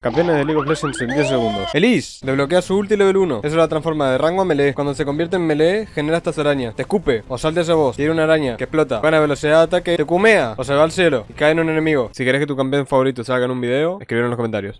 Campeones de League of Legends en 10 segundos. Elise, desbloquea su ulti level 1. Eso la transforma de rango a melee. Cuando se convierte en melee, genera estas arañas. Te escupe, o salta ese boss. Tiene una araña que explota. Gana velocidad de ataque, te cumea, o se va al cielo y cae en un enemigo. Si querés que tu campeón favorito salga en un video, escribir en los comentarios.